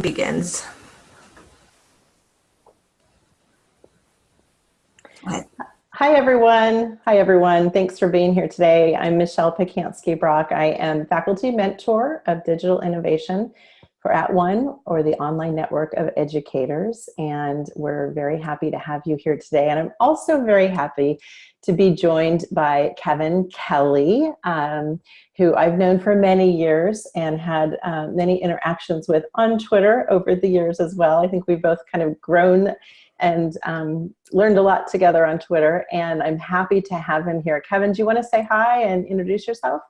begins. Hi, everyone. Hi, everyone. Thanks for being here today. I'm Michelle Pacansky-Brock. I am faculty mentor of digital innovation for At One or the online network of educators. And we're very happy to have you here today. And I'm also very happy to be joined by Kevin Kelly, um, who I've known for many years and had uh, many interactions with on Twitter over the years as well. I think we've both kind of grown and um, learned a lot together on Twitter, and I'm happy to have him here. Kevin, do you want to say hi and introduce yourself?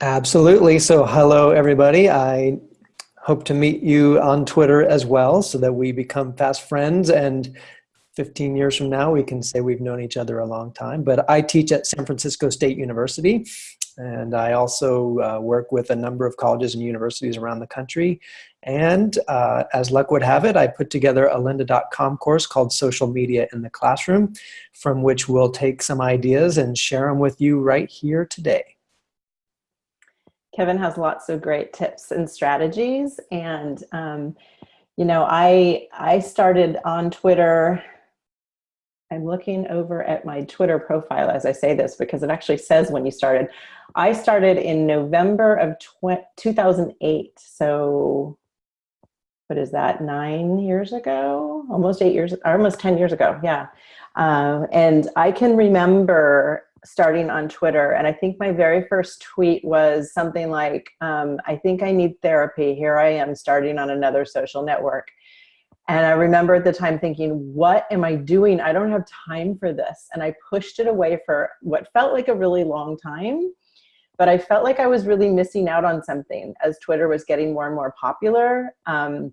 Absolutely. So hello, everybody. I hope to meet you on Twitter as well so that we become fast friends and 15 years from now we can say we've known each other a long time. But I teach at San Francisco State University and I also uh, work with a number of colleges and universities around the country. And uh, as luck would have it, I put together a lynda.com course called Social Media in the Classroom, from which we'll take some ideas and share them with you right here today. Kevin has lots of great tips and strategies. And, um, you know, I, I started on Twitter I'm looking over at my Twitter profile as I say this because it actually says when you started. I started in November of 2008. So what is that, nine years ago? Almost eight years, almost 10 years ago, yeah. Um, and I can remember starting on Twitter and I think my very first tweet was something like, um, I think I need therapy. Here I am starting on another social network. And I remember at the time thinking, what am I doing? I don't have time for this. And I pushed it away for what felt like a really long time. But I felt like I was really missing out on something as Twitter was getting more and more popular. Um,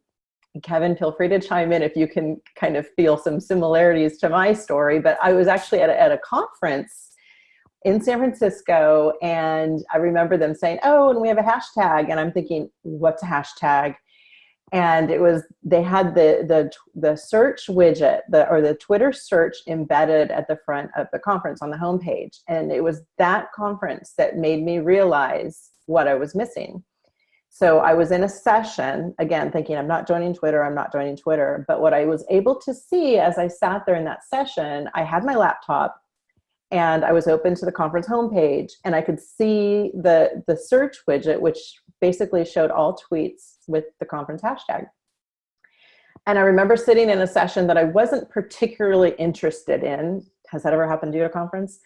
Kevin, feel free to chime in if you can kind of feel some similarities to my story. But I was actually at a, at a conference in San Francisco and I remember them saying, oh, and we have a hashtag. And I'm thinking, what's a hashtag? and it was they had the the the search widget the or the twitter search embedded at the front of the conference on the homepage and it was that conference that made me realize what i was missing so i was in a session again thinking i'm not joining twitter i'm not joining twitter but what i was able to see as i sat there in that session i had my laptop and I was open to the conference homepage and I could see the, the search widget, which basically showed all tweets with the conference hashtag. And I remember sitting in a session that I wasn't particularly interested in. Has that ever happened to you at a conference?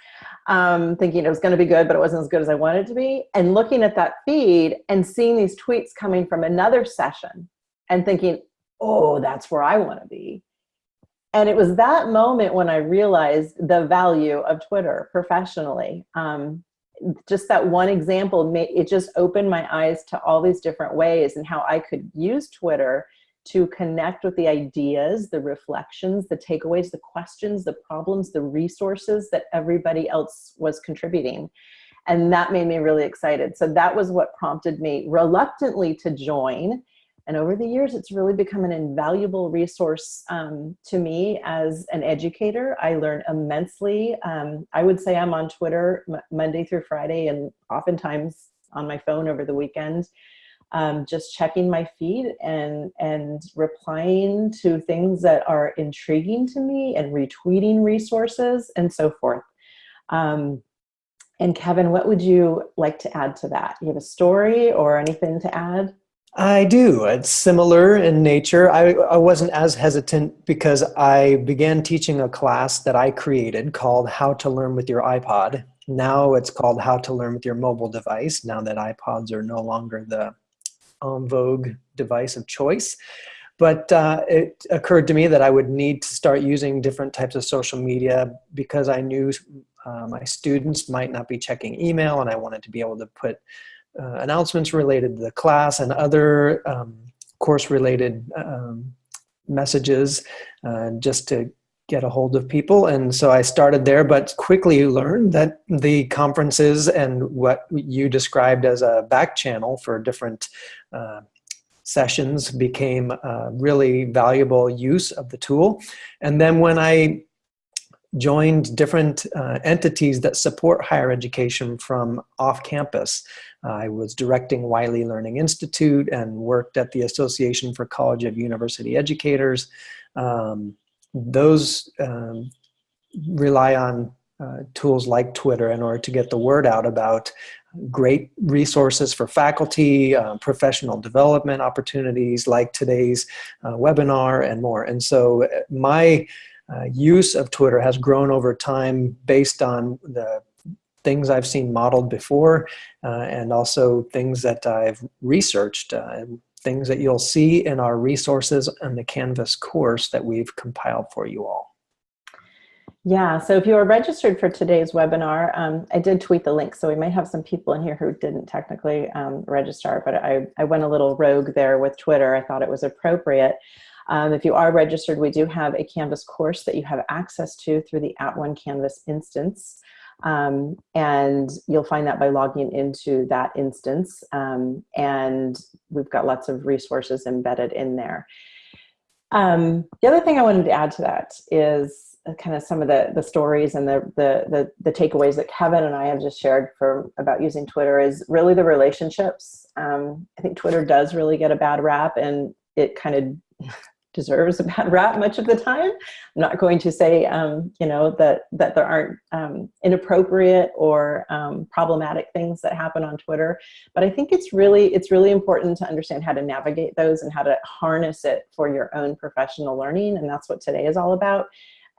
Um, thinking it was going to be good, but it wasn't as good as I wanted it to be. And looking at that feed and seeing these tweets coming from another session and thinking, oh, that's where I want to be. And it was that moment when I realized the value of Twitter professionally. Um, just that one example, it just opened my eyes to all these different ways and how I could use Twitter to connect with the ideas, the reflections, the takeaways, the questions, the problems, the resources that everybody else was contributing. And that made me really excited. So that was what prompted me reluctantly to join and over the years, it's really become an invaluable resource um, to me as an educator. I learn immensely. Um, I would say I'm on Twitter Monday through Friday and oftentimes on my phone over the weekend, um, just checking my feed and, and replying to things that are intriguing to me and retweeting resources and so forth. Um, and Kevin, what would you like to add to that? You have a story or anything to add? I do. It's similar in nature. I, I wasn't as hesitant because I began teaching a class that I created called How to Learn with Your iPod. Now it's called How to Learn with Your Mobile Device, now that iPods are no longer the en vogue device of choice. But uh, it occurred to me that I would need to start using different types of social media because I knew uh, my students might not be checking email and I wanted to be able to put uh, announcements related to the class and other um, course related um, messages uh, just to get a hold of people. And so I started there, but quickly learned that the conferences and what you described as a back channel for different uh, sessions became a really valuable use of the tool. And then when I joined different uh, entities that support higher education from off campus. I was directing Wiley Learning Institute and worked at the Association for College of University Educators. Um, those um, rely on uh, tools like Twitter in order to get the word out about great resources for faculty, uh, professional development opportunities like today's uh, webinar and more. And so uh, my uh, use of Twitter has grown over time based on the things I've seen modeled before uh, and also things that I've researched, uh, things that you'll see in our resources and the Canvas course that we've compiled for you all. Yeah, so if you are registered for today's webinar, um, I did tweet the link, so we might have some people in here who didn't technically um, register, but I, I went a little rogue there with Twitter. I thought it was appropriate. Um, if you are registered, we do have a Canvas course that you have access to through the At One Canvas instance. Um, and you'll find that by logging into that instance. Um, and we've got lots of resources embedded in there. Um, the other thing I wanted to add to that is kind of some of the, the stories and the, the, the, the, takeaways that Kevin and I have just shared for about using Twitter is really the relationships. Um, I think Twitter does really get a bad rap and it kind of deserves a bad rap much of the time. I'm not going to say, um, you know, that, that there aren't um, inappropriate or um, problematic things that happen on Twitter, but I think it's really, it's really important to understand how to navigate those and how to harness it for your own professional learning. And that's what today is all about.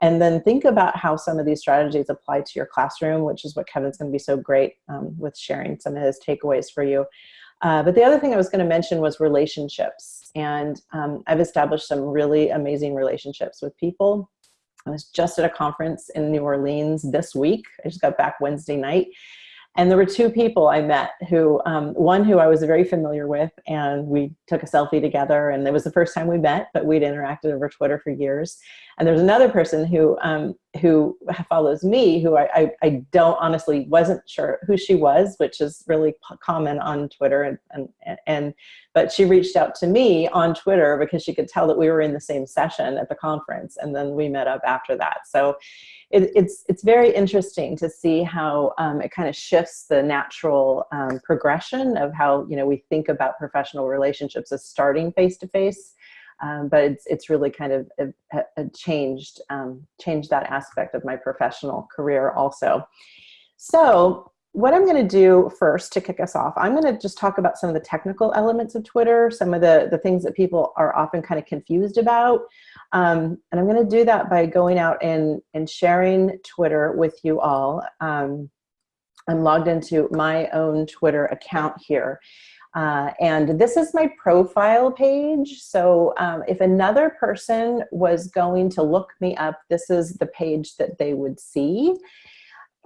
And then think about how some of these strategies apply to your classroom, which is what Kevin's gonna be so great um, with sharing some of his takeaways for you. Uh, but the other thing I was gonna mention was relationships. And um, I've established some really amazing relationships with people. I was just at a conference in New Orleans this week. I just got back Wednesday night. And there were two people I met who, um, one who I was very familiar with and we took a selfie together and it was the first time we met, but we'd interacted over Twitter for years. And there's another person who, um, who follows me who I, I, I, don't honestly wasn't sure who she was, which is really common on Twitter. And, and, and, but she reached out to me on Twitter because she could tell that we were in the same session at the conference. And then we met up after that. So it, it's, it's very interesting to see how um, it kind of shifts the natural um, progression of how you know we think about professional relationships as starting face-to-face. Um, but it's, it's really kind of a, a changed, um, changed that aspect of my professional career also. So what I'm going to do first to kick us off, I'm going to just talk about some of the technical elements of Twitter, some of the, the things that people are often kind of confused about. Um, and I'm going to do that by going out and, and sharing Twitter with you all. Um, I'm logged into my own Twitter account here. Uh, and this is my profile page. So um, if another person was going to look me up, this is the page that they would see.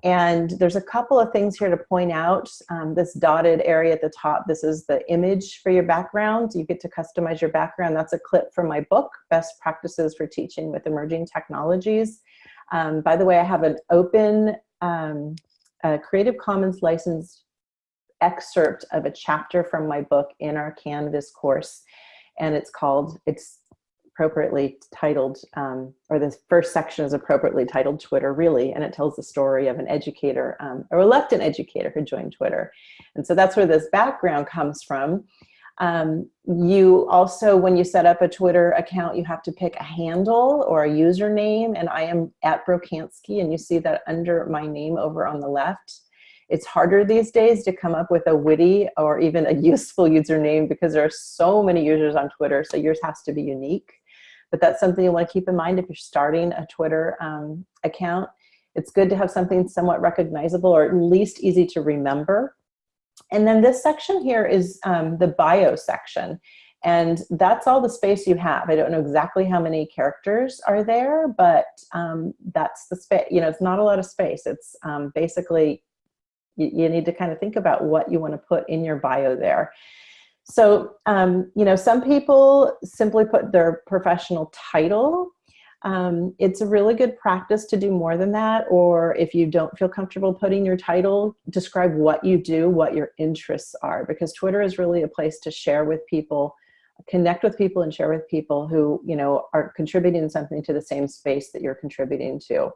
And there's a couple of things here to point out. Um, this dotted area at the top, this is the image for your background. You get to customize your background. That's a clip from my book, Best Practices for Teaching with Emerging Technologies. Um, by the way, I have an open um, Creative Commons licensed excerpt of a chapter from my book in our Canvas course. And it's called, it's appropriately titled, um, or the first section is appropriately titled Twitter Really, and it tells the story of an educator, um, a reluctant educator who joined Twitter. And so that's where this background comes from. Um, you also, when you set up a Twitter account, you have to pick a handle or a username, and I am at Brocansky, and you see that under my name over on the left. It's harder these days to come up with a witty or even a useful username because there are so many users on Twitter, so yours has to be unique but that's something you want to keep in mind if you're starting a Twitter um, account. It's good to have something somewhat recognizable or at least easy to remember. And then this section here is um, the bio section. And that's all the space you have. I don't know exactly how many characters are there, but um, that's the space, you know, it's not a lot of space. It's um, basically, you, you need to kind of think about what you want to put in your bio there. So, um, you know, some people simply put their professional title. Um, it's a really good practice to do more than that. Or if you don't feel comfortable putting your title, describe what you do, what your interests are, because Twitter is really a place to share with people, connect with people and share with people who, you know, are contributing something to the same space that you're contributing to.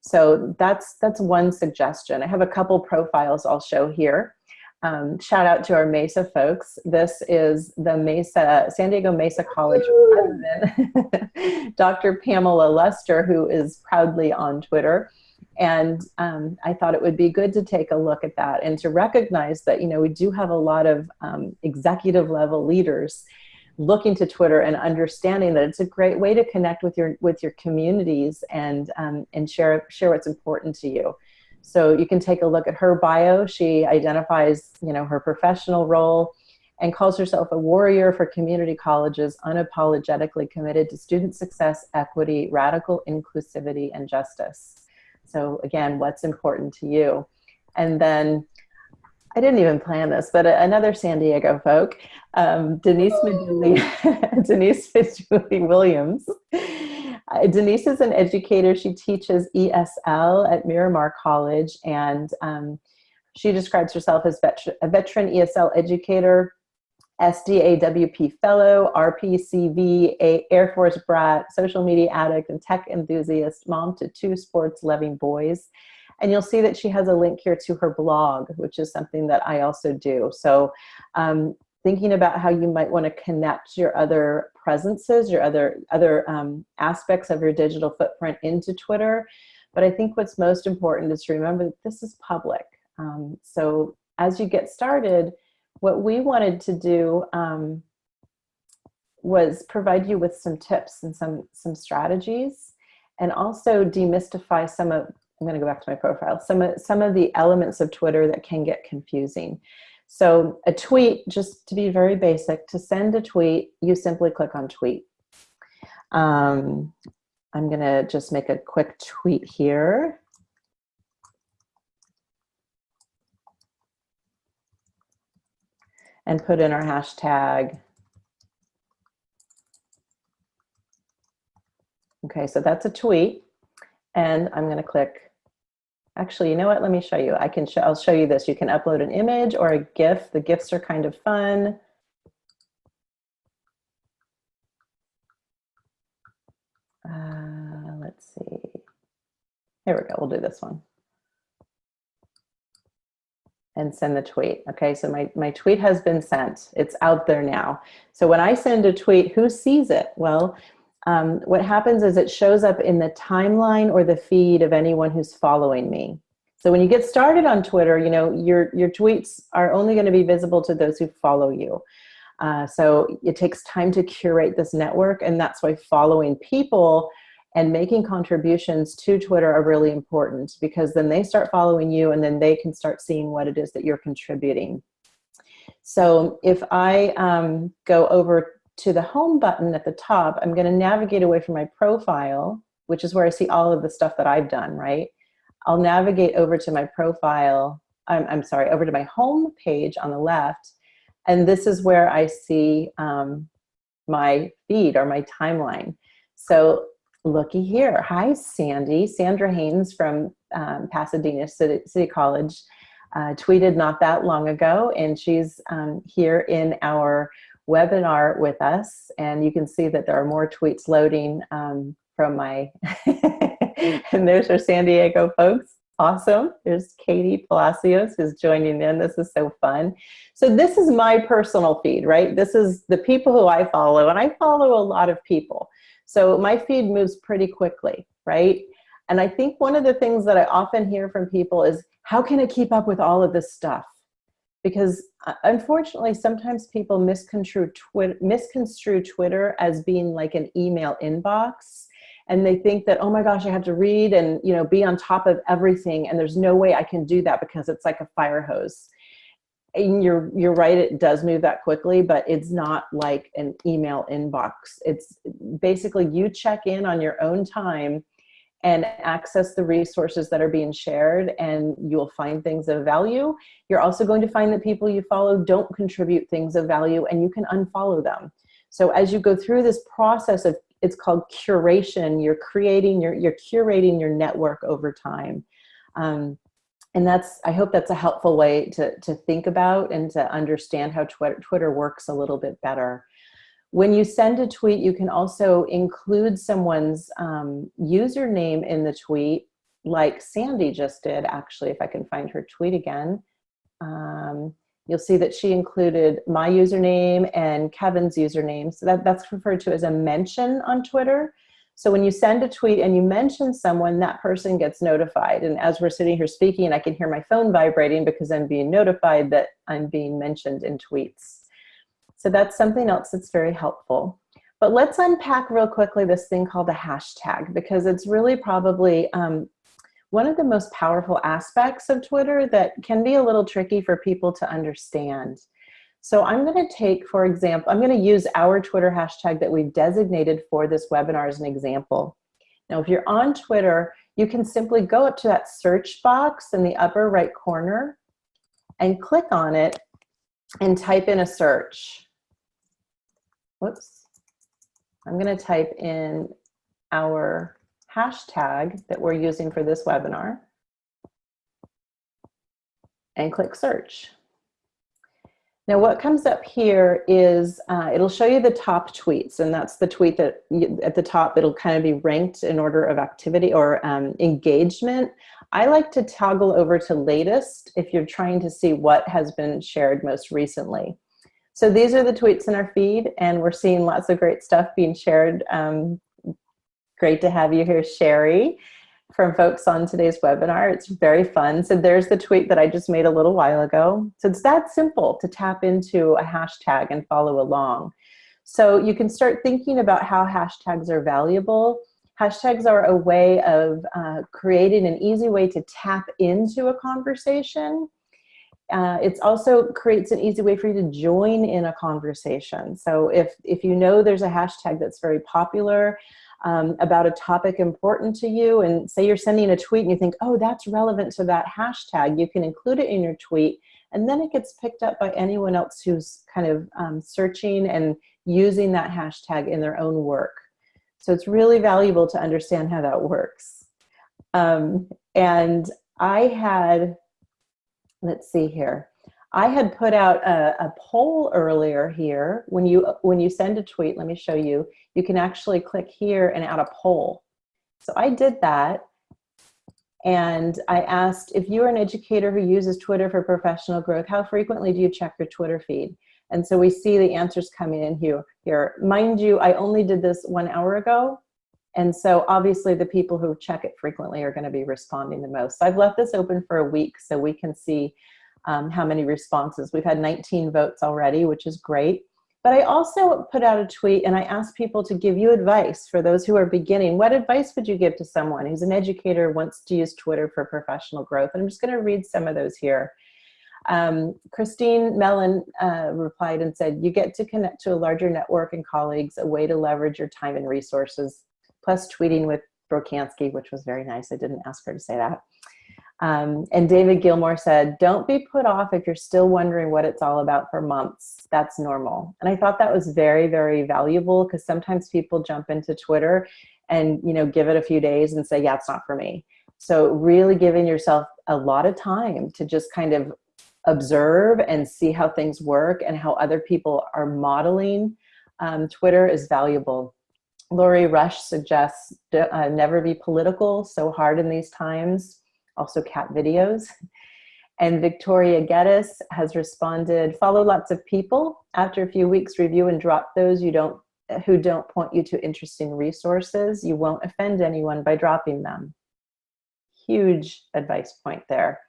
So that's, that's one suggestion. I have a couple profiles I'll show here. Um, shout out to our Mesa folks. This is the Mesa, San Diego Mesa College president, Dr. Pamela Luster, who is proudly on Twitter. And um, I thought it would be good to take a look at that and to recognize that, you know, we do have a lot of um, executive level leaders looking to Twitter and understanding that it's a great way to connect with your with your communities and um, and share share what's important to you. So you can take a look at her bio. She identifies, you know, her professional role and calls herself a warrior for community colleges, unapologetically committed to student success, equity, radical inclusivity, and justice. So again, what's important to you? And then I didn't even plan this, but another San Diego folk, um, Denise Maduli, Denise Maduli Williams. Uh, Denise is an educator. She teaches ESL at Miramar College, and um, she describes herself as a veteran ESL educator, SDAWP fellow, RPCV, a Air Force brat, social media addict, and tech enthusiast, mom to two sports loving boys. And you'll see that she has a link here to her blog, which is something that I also do. So um, thinking about how you might want to connect your other presences, your other, other um, aspects of your digital footprint into Twitter. But I think what's most important is to remember that this is public. Um, so as you get started, what we wanted to do um, was provide you with some tips and some, some strategies and also demystify some of, I'm gonna go back to my profile, some of, some of the elements of Twitter that can get confusing. So a tweet, just to be very basic, to send a tweet, you simply click on tweet. Um, I'm gonna just make a quick tweet here. and put in our hashtag. Okay, so that's a tweet. And I'm gonna click, actually, you know what, let me show you. I can show, I'll show you this. You can upload an image or a GIF. The GIFs are kind of fun. Uh, let's see. Here we go, we'll do this one and send the tweet. Okay, so my, my tweet has been sent. It's out there now. So when I send a tweet, who sees it? Well, um, what happens is it shows up in the timeline or the feed of anyone who's following me. So when you get started on Twitter, you know, your, your tweets are only gonna be visible to those who follow you. Uh, so it takes time to curate this network and that's why following people and making contributions to Twitter are really important because then they start following you and then they can start seeing what it is that you're contributing. So if I um, go over to the home button at the top, I'm gonna navigate away from my profile, which is where I see all of the stuff that I've done, right? I'll navigate over to my profile, I'm, I'm sorry, over to my home page on the left, and this is where I see um, my feed or my timeline. So looky here. Hi, Sandy. Sandra Haynes from um, Pasadena City, City College uh, tweeted not that long ago, and she's um, here in our webinar with us. And you can see that there are more tweets loading um, from my, and there's our San Diego folks. Awesome. There's Katie Palacios who's joining in. This is so fun. So this is my personal feed, right? This is the people who I follow, and I follow a lot of people. So my feed moves pretty quickly, right? And I think one of the things that I often hear from people is, how can I keep up with all of this stuff? Because uh, unfortunately, sometimes people misconstrue, Twitter, misconstrue Twitter as being like an email inbox. And they think that, oh my gosh, I have to read and you know be on top of everything. And there's no way I can do that because it's like a fire hose and you're you're right it does move that quickly but it's not like an email inbox it's basically you check in on your own time and access the resources that are being shared and you'll find things of value. You're also going to find that people you follow don't contribute things of value and you can unfollow them. So as you go through this process of it's called curation you're creating your you're curating your network over time. Um, and that's i hope that's a helpful way to, to think about and to understand how twitter, twitter works a little bit better when you send a tweet you can also include someone's um, username in the tweet like Sandy just did, actually, if I can find her tweet again, um, you'll see that she included my username and Kevin's username. So that, that's referred to as a mention on Twitter. So when you send a tweet and you mention someone, that person gets notified. And as we're sitting here speaking, I can hear my phone vibrating because I'm being notified that I'm being mentioned in tweets. So that's something else that's very helpful. But let's unpack real quickly this thing called a hashtag because it's really probably um, one of the most powerful aspects of Twitter that can be a little tricky for people to understand. So I'm going to take, for example, I'm going to use our Twitter hashtag that we've designated for this webinar as an example. Now, if you're on Twitter, you can simply go up to that search box in the upper right corner and click on it and type in a search. Whoops. I'm going to type in our hashtag that we're using for this webinar and click search. Now what comes up here is, uh, it'll show you the top tweets and that's the tweet that you, at the top, it'll kind of be ranked in order of activity or um, engagement. I like to toggle over to latest if you're trying to see what has been shared most recently. So these are the tweets in our feed and we're seeing lots of great stuff being shared. Um, great to have you here, Sherry from folks on today's webinar. It's very fun. So there's the tweet that I just made a little while ago. So it's that simple to tap into a hashtag and follow along. So you can start thinking about how hashtags are valuable. Hashtags are a way of uh, creating an easy way to tap into a conversation. Uh, it also creates an easy way for you to join in a conversation. So if, if you know there's a hashtag that's very popular, um, about a topic important to you and say you're sending a tweet and you think, oh, that's relevant to that hashtag, you can include it in your tweet and then it gets picked up by anyone else who's kind of um, searching and using that hashtag in their own work. So it's really valuable to understand how that works. Um, and I had, let's see here. I had put out a, a, poll earlier here. When you, when you send a tweet, let me show you, you can actually click here and add a poll. So I did that. And I asked, if you're an educator who uses Twitter for professional growth, how frequently do you check your Twitter feed? And so we see the answers coming in here. here. Mind you, I only did this one hour ago. And so obviously the people who check it frequently are gonna be responding the most. So I've left this open for a week so we can see um, how many responses. We've had 19 votes already, which is great. But I also put out a tweet and I asked people to give you advice for those who are beginning. What advice would you give to someone who's an educator, wants to use Twitter for professional growth? And I'm just gonna read some of those here. Um, Christine Mellon uh, replied and said, you get to connect to a larger network and colleagues, a way to leverage your time and resources, plus tweeting with Brocansky, which was very nice. I didn't ask her to say that. Um, and David Gilmore said, don't be put off if you're still wondering what it's all about for months. That's normal. And I thought that was very, very valuable because sometimes people jump into Twitter and, you know, give it a few days and say, yeah, it's not for me. So really giving yourself a lot of time to just kind of observe and see how things work and how other people are modeling um, Twitter is valuable. Lori Rush suggests uh, never be political, so hard in these times also cat videos. And Victoria Geddes has responded, follow lots of people. After a few weeks, review and drop those you don't, who don't point you to interesting resources. You won't offend anyone by dropping them. Huge advice point there.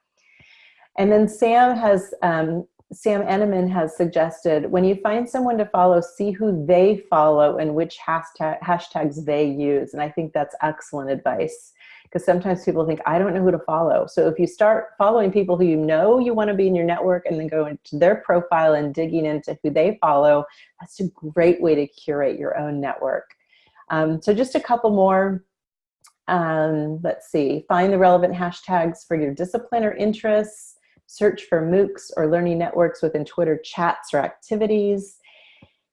And then Sam has, um, Sam Eneman has suggested, when you find someone to follow, see who they follow and which hashtag, hashtags they use. And I think that's excellent advice because sometimes people think, I don't know who to follow. So if you start following people who you know you want to be in your network and then go into their profile and digging into who they follow, that's a great way to curate your own network. Um, so just a couple more. Um, let's see, find the relevant hashtags for your discipline or interests, search for MOOCs or learning networks within Twitter chats or activities.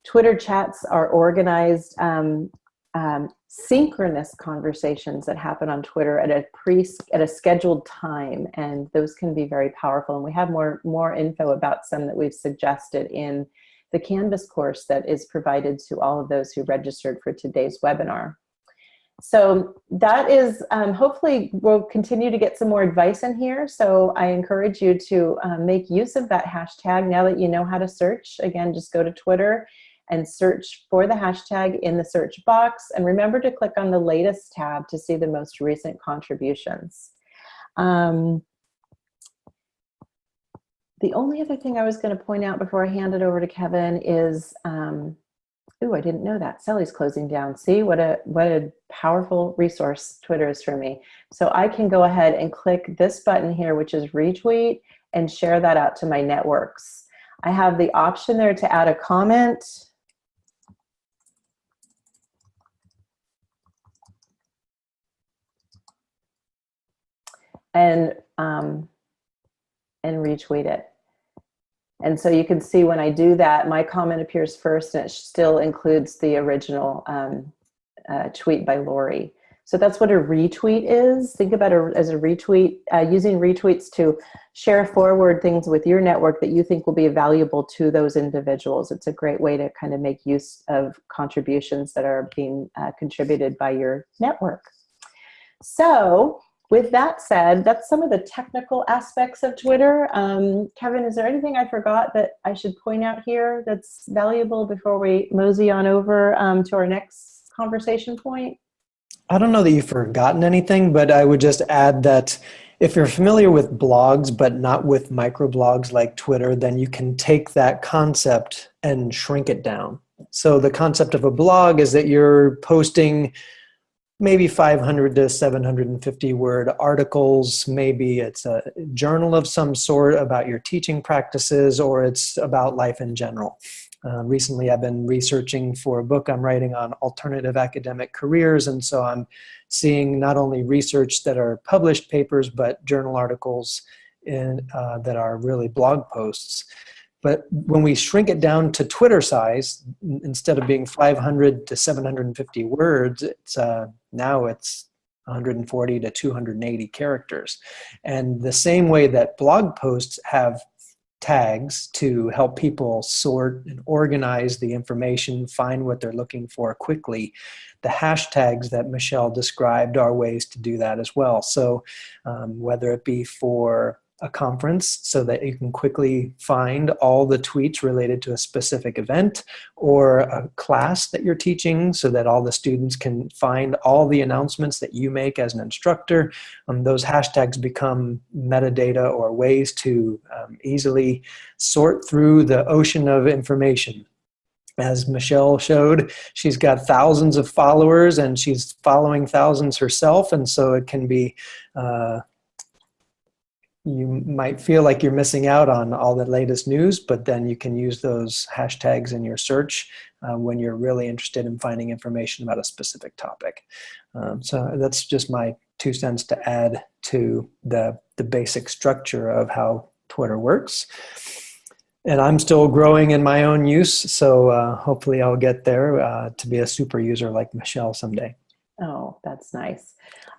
Twitter chats are organized um, um, synchronous conversations that happen on Twitter at a pre at a scheduled time, and those can be very powerful. And we have more more info about some that we've suggested in the Canvas course that is provided to all of those who registered for today's webinar. So that is, um, hopefully we'll continue to get some more advice in here. So I encourage you to um, make use of that hashtag now that you know how to search. Again, just go to Twitter and search for the hashtag in the search box. And remember to click on the latest tab to see the most recent contributions. Um, the only other thing I was going to point out before I hand it over to Kevin is um, Ooh, I didn't know that. Sally's closing down. See what a what a powerful resource Twitter is for me. So I can go ahead and click this button here, which is retweet, and share that out to my networks. I have the option there to add a comment. And, um, and retweet it. And so you can see when I do that, my comment appears first and it still includes the original um, uh, tweet by Lori. So that's what a retweet is. Think about it as a retweet, uh, using retweets to share forward things with your network that you think will be valuable to those individuals. It's a great way to kind of make use of contributions that are being uh, contributed by your network. So with that said, that's some of the technical aspects of Twitter. Um, Kevin, is there anything I forgot that I should point out here that's valuable before we mosey on over um, to our next conversation point? I don't know that you've forgotten anything, but I would just add that if you're familiar with blogs, but not with microblogs like Twitter, then you can take that concept and shrink it down. So the concept of a blog is that you're posting maybe 500 to 750 word articles. Maybe it's a journal of some sort about your teaching practices or it's about life in general. Uh, recently, I've been researching for a book I'm writing on alternative academic careers, and so I'm seeing not only research that are published papers, but journal articles in, uh, that are really blog posts. But when we shrink it down to Twitter size, instead of being 500 to 750 words, it's uh, now it's 140 to 280 characters. And the same way that blog posts have tags to help people sort and organize the information, find what they're looking for quickly. The hashtags that Michelle described are ways to do that as well. So um, whether it be for a conference so that you can quickly find all the tweets related to a specific event or a class that you're teaching so that all the students can find all the announcements that you make as an instructor. Um, those hashtags become metadata or ways to um, easily sort through the ocean of information as Michelle showed, she's got thousands of followers and she's following thousands herself. And so it can be uh, you might feel like you're missing out on all the latest news, but then you can use those hashtags in your search uh, when you're really interested in finding information about a specific topic. Um, so that's just my two cents to add to the, the basic structure of how Twitter works. And I'm still growing in my own use, so uh, hopefully I'll get there uh, to be a super user like Michelle someday. Oh, that's nice.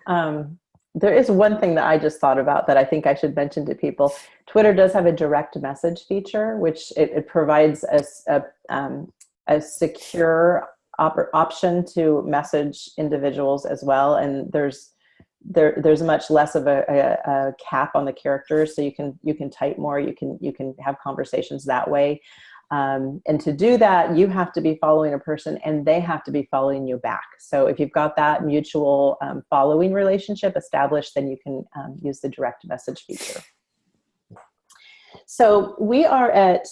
Um, there is one thing that I just thought about that I think I should mention to people. Twitter does have a direct message feature, which it, it provides a, a, um, a secure op option to message individuals as well. And there's there there's much less of a, a, a, cap on the characters, so you can you can type more. You can you can have conversations that way. Um, and to do that, you have to be following a person and they have to be following you back. So if you've got that mutual um, following relationship established, then you can um, use the direct message feature. So we are at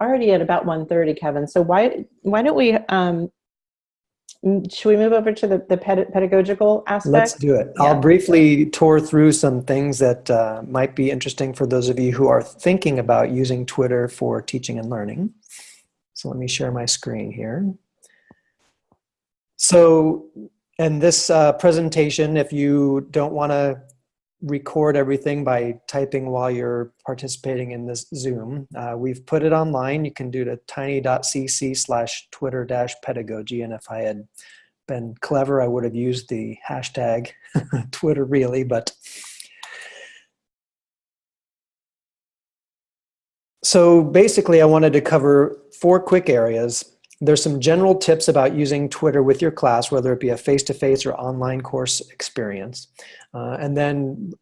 already at about 1.30, Kevin. So why, why don't we um, should we move over to the, the pedagogical aspect? Let's do it. Yeah. I'll briefly tour through some things that uh, might be interesting for those of you who are thinking about using Twitter for teaching and learning. So let me share my screen here. So in this uh, presentation, if you don't want to record everything by typing while you're participating in this Zoom. Uh, we've put it online. You can do at tiny.cc slash twitter dash pedagogy. And if I had been clever, I would have used the hashtag Twitter really, but so basically I wanted to cover four quick areas. There's some general tips about using Twitter with your class, whether it be a face-to-face -face or online course experience. Uh, and then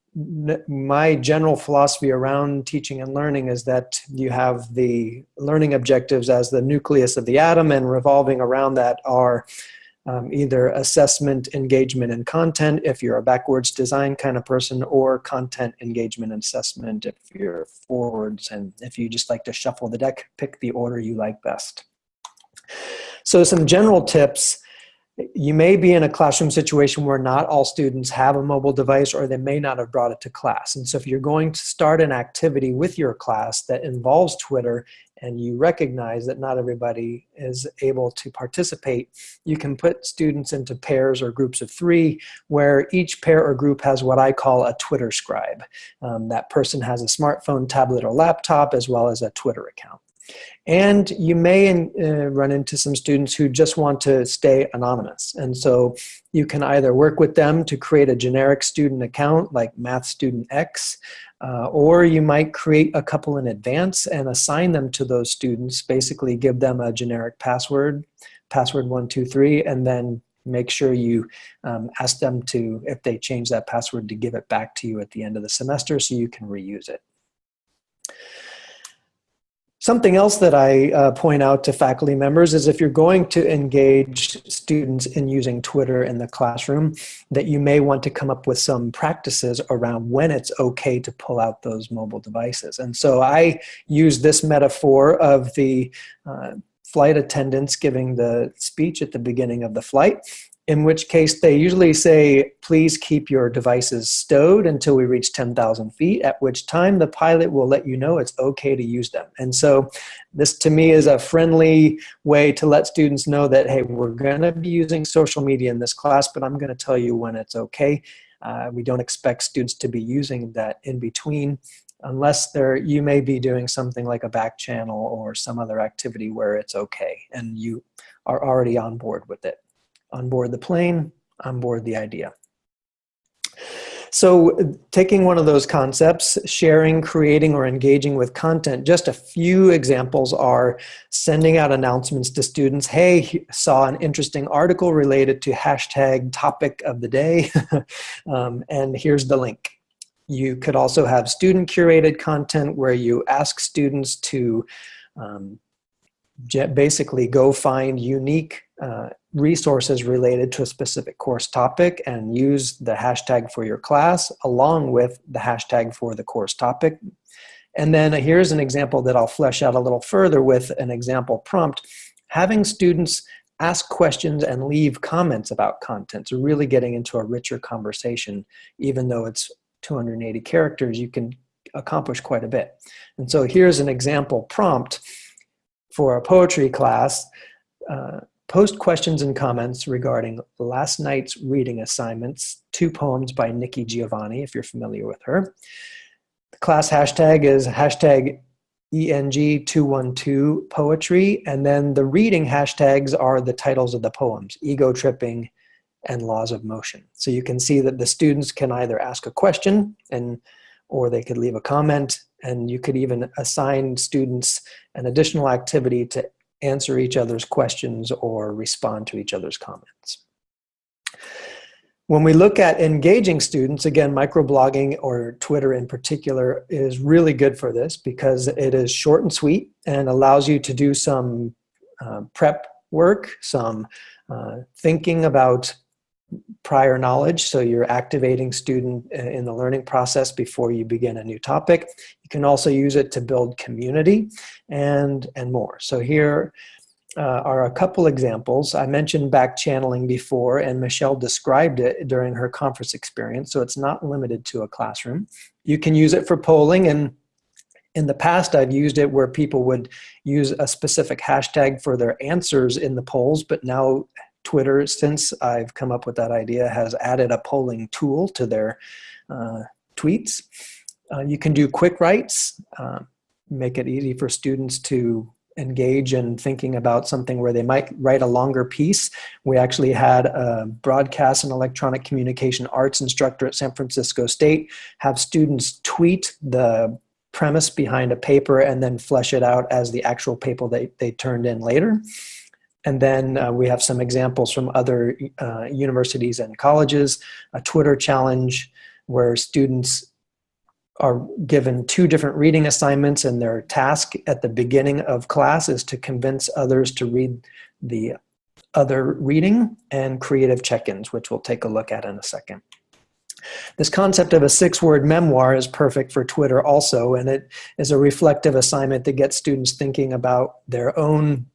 my general philosophy around teaching and learning is that you have the learning objectives as the nucleus of the atom and revolving around that are um, either assessment, engagement, and content if you're a backwards design kind of person or content, engagement, and assessment if you're forwards and if you just like to shuffle the deck, pick the order you like best. So some general tips you may be in a classroom situation where not all students have a mobile device or they may not have brought it to class. And so if you're going to start an activity with your class that involves Twitter and you recognize that not everybody is able to participate, you can put students into pairs or groups of three where each pair or group has what I call a Twitter scribe. Um, that person has a smartphone, tablet, or laptop as well as a Twitter account. And you may uh, run into some students who just want to stay anonymous. And so you can either work with them to create a generic student account like Math Student X, uh, or you might create a couple in advance and assign them to those students, basically give them a generic password, password one, two, three, and then make sure you um, ask them to, if they change that password, to give it back to you at the end of the semester so you can reuse it. Something else that I uh, point out to faculty members is if you're going to engage students in using Twitter in the classroom, that you may want to come up with some practices around when it's okay to pull out those mobile devices. And so I use this metaphor of the uh, flight attendants giving the speech at the beginning of the flight in which case they usually say, please keep your devices stowed until we reach 10,000 feet, at which time the pilot will let you know it's okay to use them. And so this to me is a friendly way to let students know that, hey, we're gonna be using social media in this class, but I'm gonna tell you when it's okay. Uh, we don't expect students to be using that in between unless they're, you may be doing something like a back channel or some other activity where it's okay and you are already on board with it on board the plane, on board the idea. So taking one of those concepts, sharing, creating, or engaging with content, just a few examples are sending out announcements to students, hey, saw an interesting article related to hashtag topic of the day, um, and here's the link. You could also have student curated content where you ask students to um, basically go find unique uh, resources related to a specific course topic and use the hashtag for your class along with the hashtag for the course topic. And then here's an example that I'll flesh out a little further with an example prompt. Having students ask questions and leave comments about content. So really getting into a richer conversation, even though it's 280 characters, you can accomplish quite a bit. And so here's an example prompt for a poetry class. Uh, Post questions and comments regarding last night's reading assignments, two poems by Nikki Giovanni, if you're familiar with her. The class hashtag is hashtag ENG212 poetry, and then the reading hashtags are the titles of the poems, Ego Tripping and Laws of Motion. So you can see that the students can either ask a question and or they could leave a comment, and you could even assign students an additional activity to answer each other's questions or respond to each other's comments. When we look at engaging students, again, microblogging or Twitter in particular is really good for this because it is short and sweet and allows you to do some uh, prep work, some uh, thinking about prior knowledge, so you're activating student uh, in the learning process before you begin a new topic. You can also use it to build community and, and more. So here uh, are a couple examples. I mentioned back channeling before and Michelle described it during her conference experience, so it's not limited to a classroom. You can use it for polling and in the past, I've used it where people would use a specific hashtag for their answers in the polls, but now Twitter, since I've come up with that idea, has added a polling tool to their uh, tweets. Uh, you can do quick writes, uh, make it easy for students to engage in thinking about something where they might write a longer piece. We actually had a broadcast and electronic communication arts instructor at San Francisco State have students tweet the premise behind a paper and then flesh it out as the actual paper they, they turned in later. And then uh, we have some examples from other uh, universities and colleges, a Twitter challenge where students are given two different reading assignments and their task at the beginning of class is to convince others to read the other reading and creative check-ins, which we'll take a look at in a second. This concept of a six-word memoir is perfect for Twitter also, and it is a reflective assignment that gets students thinking about their own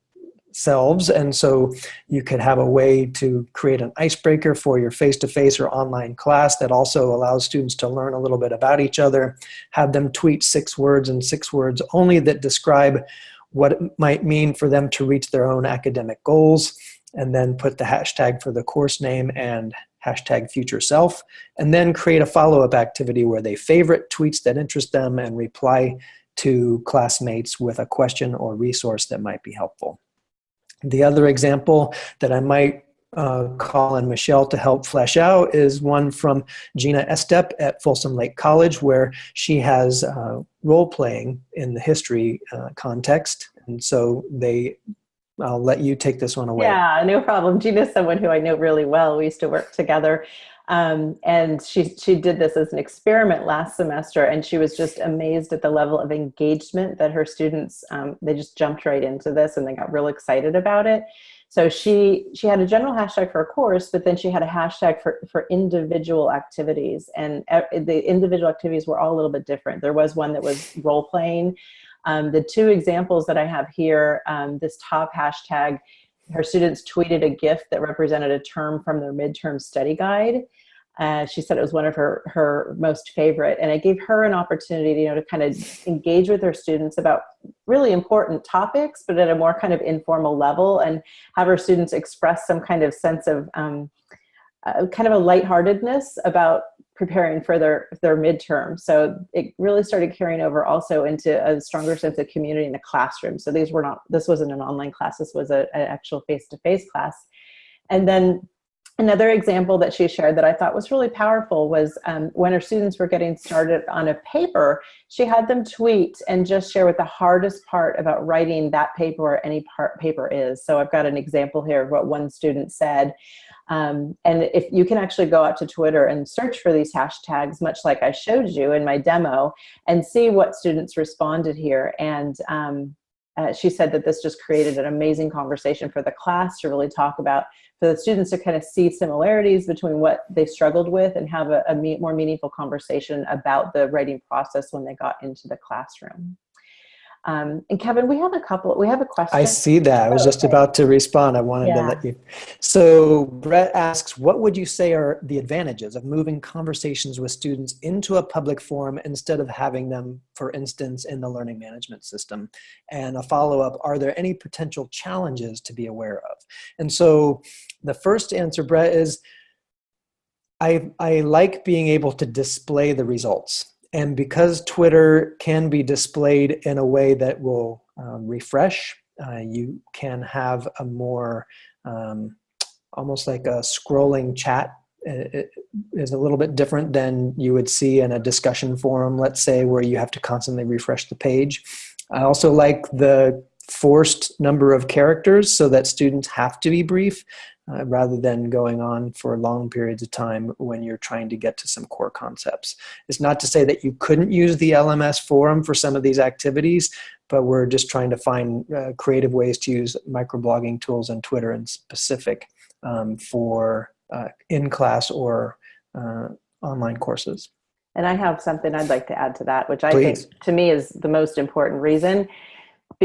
selves. And so you could have a way to create an icebreaker for your face-to-face -face or online class that also allows students to learn a little bit about each other, have them tweet six words and six words only that describe what it might mean for them to reach their own academic goals, and then put the hashtag for the course name and hashtag future self, and then create a follow-up activity where they favorite tweets that interest them and reply to classmates with a question or resource that might be helpful. The other example that I might uh, call on Michelle to help flesh out is one from Gina Estep at Folsom Lake College where she has uh, role playing in the history uh, context. And so they, I'll let you take this one away. Yeah, no problem. Gina's someone who I know really well. We used to work together. Um, and she, she did this as an experiment last semester and she was just amazed at the level of engagement that her students, um, they just jumped right into this and they got real excited about it. So she, she had a general hashtag for a course, but then she had a hashtag for, for individual activities and the individual activities were all a little bit different. There was one that was role playing. Um, the two examples that I have here, um, this top hashtag her students tweeted a GIF that represented a term from their midterm study guide. Uh, she said it was one of her, her most favorite. And it gave her an opportunity, you know, to kind of engage with her students about really important topics, but at a more kind of informal level and have her students express some kind of sense of um, uh, kind of a lightheartedness about preparing for their, their midterm. So it really started carrying over also into a stronger sense of community in the classroom. So these were not, this wasn't an online class, this was a, an actual face-to-face -face class. And then another example that she shared that I thought was really powerful was um, when her students were getting started on a paper, she had them tweet and just share what the hardest part about writing that paper or any part paper is. So I've got an example here of what one student said. Um, and if you can actually go out to Twitter and search for these hashtags, much like I showed you in my demo, and see what students responded here. And um, uh, she said that this just created an amazing conversation for the class to really talk about, for the students to kind of see similarities between what they struggled with and have a, a more meaningful conversation about the writing process when they got into the classroom. Um, and Kevin, we have a couple, we have a question. I see that. I was just about to respond. I wanted yeah. to let you. So Brett asks, what would you say are the advantages of moving conversations with students into a public forum instead of having them, for instance, in the learning management system? And a follow-up, are there any potential challenges to be aware of? And so the first answer, Brett, is I, I like being able to display the results. And because Twitter can be displayed in a way that will um, refresh, uh, you can have a more, um, almost like a scrolling chat it is a little bit different than you would see in a discussion forum, let's say, where you have to constantly refresh the page. I also like the forced number of characters so that students have to be brief uh, rather than going on for long periods of time when you're trying to get to some core concepts. It's not to say that you couldn't use the LMS forum for some of these activities, but we're just trying to find uh, creative ways to use microblogging tools and Twitter in specific um, for uh, in-class or uh, online courses. And I have something I'd like to add to that, which I Please. think to me is the most important reason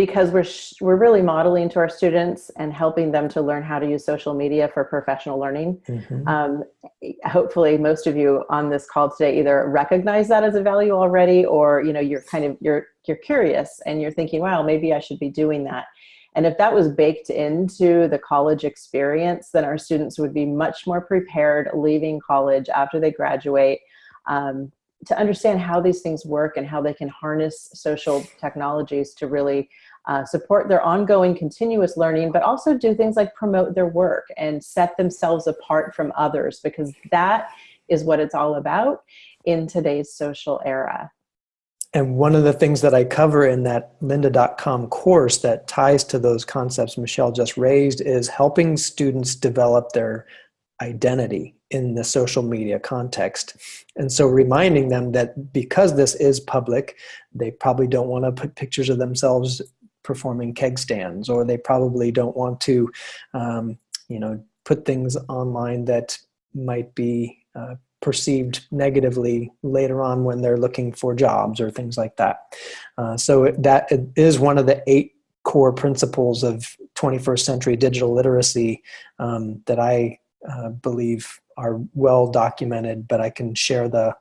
because we're, we're really modeling to our students and helping them to learn how to use social media for professional learning. Mm -hmm. um, hopefully most of you on this call today either recognize that as a value already or you know you're kind of you're you're curious and you're thinking wow maybe I should be doing that and if that was baked into the college experience then our students would be much more prepared leaving college after they graduate um, to understand how these things work and how they can harness social technologies to really uh, support their ongoing continuous learning, but also do things like promote their work and set themselves apart from others because that is what it's all about in today's social era. and one of the things that I cover in that lynda.com course that ties to those concepts Michelle just raised is helping students develop their identity in the social media context. And so reminding them that because this is public, they probably don't want to put pictures of themselves performing keg stands, or they probably don't want to, um, you know, put things online that might be uh, perceived negatively later on when they're looking for jobs or things like that. Uh, so that is one of the eight core principles of 21st century digital literacy um, that I uh, believe are well documented, but I can share the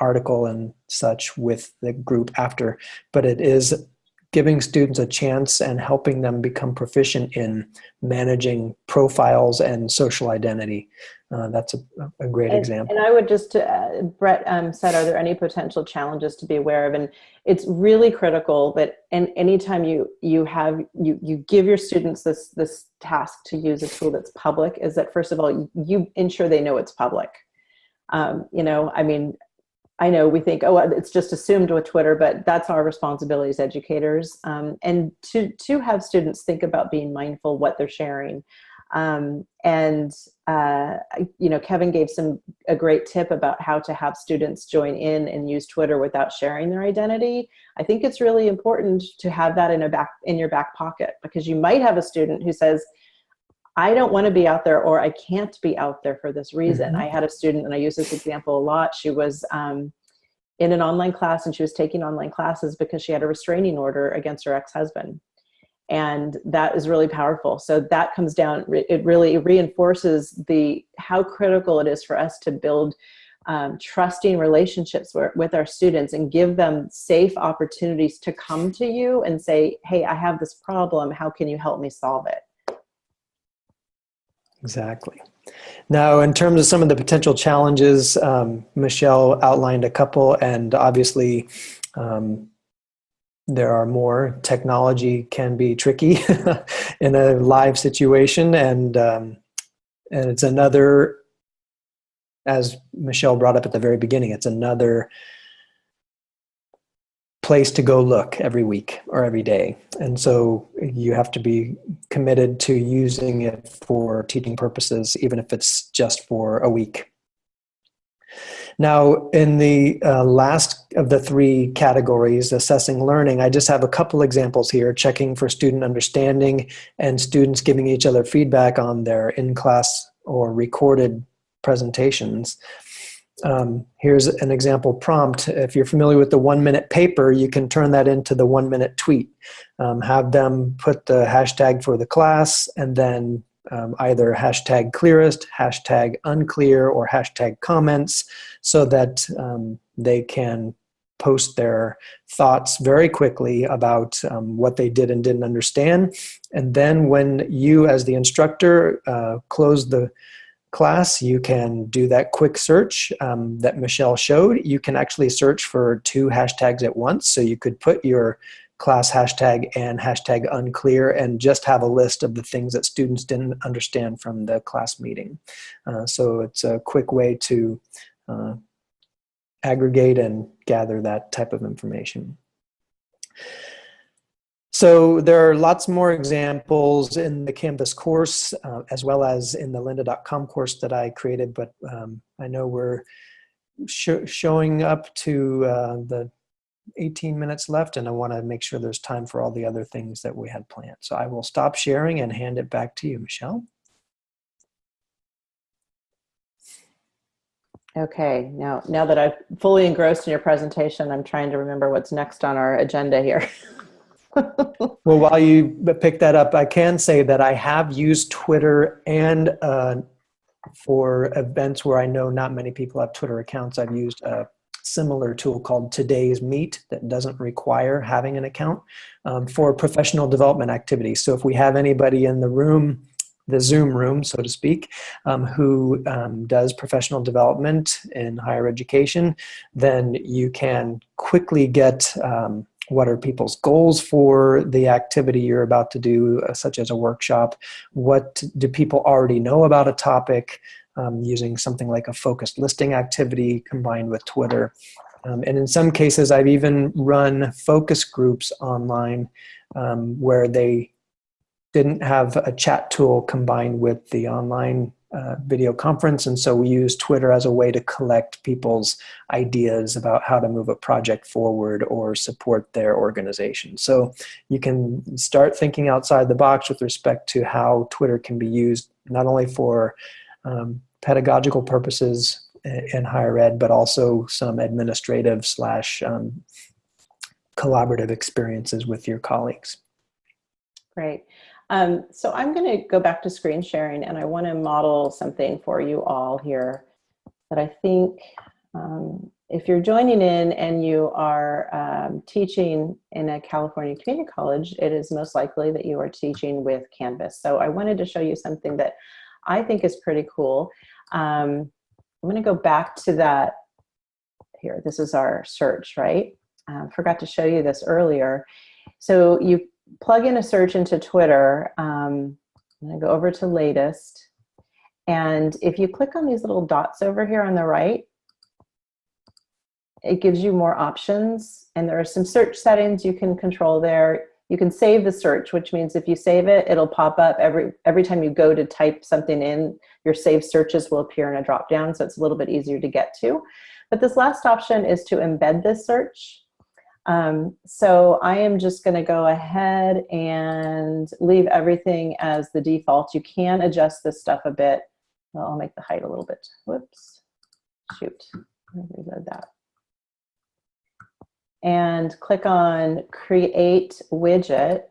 article and such with the group after. But it is giving students a chance and helping them become proficient in managing profiles and social identity. Uh, that's a, a great and, example. And I would just, uh, Brett um, said, are there any potential challenges to be aware of? And it's really critical that and anytime you you have you you give your students this this task to use a tool that's public is that first of all you, you ensure they know it's public. Um, you know, I mean, I know we think, oh, it's just assumed with Twitter, but that's our responsibility as educators. Um, and to, to have students think about being mindful what they're sharing. Um, and, uh, you know, Kevin gave some a great tip about how to have students join in and use Twitter without sharing their identity. I think it's really important to have that in a back in your back pocket because you might have a student who says, I don't want to be out there or I can't be out there for this reason. Mm -hmm. I had a student, and I use this example a lot. She was um, in an online class and she was taking online classes because she had a restraining order against her ex-husband. And that is really powerful. So that comes down, it really reinforces the how critical it is for us to build um, trusting relationships with our students and give them safe opportunities to come to you and say, hey, I have this problem. How can you help me solve it? Exactly. Now, in terms of some of the potential challenges, um, Michelle outlined a couple, and obviously um, there are more. Technology can be tricky in a live situation, and um, and it's another, as Michelle brought up at the very beginning, it's another place to go look every week or every day. And so you have to be committed to using it for teaching purposes, even if it's just for a week. Now, in the uh, last of the three categories, assessing learning, I just have a couple examples here, checking for student understanding and students giving each other feedback on their in-class or recorded presentations. Um, here's an example prompt. If you're familiar with the one minute paper, you can turn that into the one minute tweet. Um, have them put the hashtag for the class and then um, either hashtag clearest, hashtag unclear, or hashtag comments so that um, they can post their thoughts very quickly about um, what they did and didn't understand. And then when you as the instructor uh, close the class, you can do that quick search um, that Michelle showed. You can actually search for two hashtags at once. So you could put your class hashtag and hashtag unclear and just have a list of the things that students didn't understand from the class meeting. Uh, so it's a quick way to uh, aggregate and gather that type of information. So there are lots more examples in the Canvas course uh, as well as in the lynda.com course that I created, but um, I know we're sh showing up to uh, the 18 minutes left and I want to make sure there's time for all the other things that we had planned. So I will stop sharing and hand it back to you, Michelle. Okay, now, now that I've fully engrossed in your presentation, I'm trying to remember what's next on our agenda here. well, while you pick that up, I can say that I have used Twitter and uh, for events where I know not many people have Twitter accounts, I've used a similar tool called Today's Meet that doesn't require having an account um, for professional development activities. So if we have anybody in the room the Zoom room, so to speak, um, who um, does professional development in higher education, then you can quickly get um, what are people's goals for the activity you're about to do, uh, such as a workshop? What do people already know about a topic? Um, using something like a focused listing activity combined with Twitter. Um, and in some cases, I've even run focus groups online um, where they didn't have a chat tool combined with the online uh, video conference. And so we use Twitter as a way to collect people's ideas about how to move a project forward or support their organization. So you can start thinking outside the box with respect to how Twitter can be used not only for um, pedagogical purposes in higher ed, but also some administrative slash um, collaborative experiences with your colleagues. Great. Um, so I'm going to go back to screen sharing and I want to model something for you all here that I think um, if you're joining in and you are um, teaching in a California community college, it is most likely that you are teaching with Canvas. So I wanted to show you something that I think is pretty cool. Um, I'm going to go back to that here. This is our search, right? Um, forgot to show you this earlier. So you plug in a search into Twitter. Um, I'm going to go over to latest. And if you click on these little dots over here on the right, it gives you more options. And there are some search settings you can control there. You can save the search, which means if you save it, it'll pop up every, every time you go to type something in, your saved searches will appear in a drop down. So it's a little bit easier to get to. But this last option is to embed this search. Um, so I am just gonna go ahead and leave everything as the default. You can adjust this stuff a bit. Well, I'll make the height a little bit. Whoops, shoot, reload that. And click on create widget.